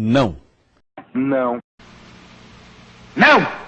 Não. Não. Não!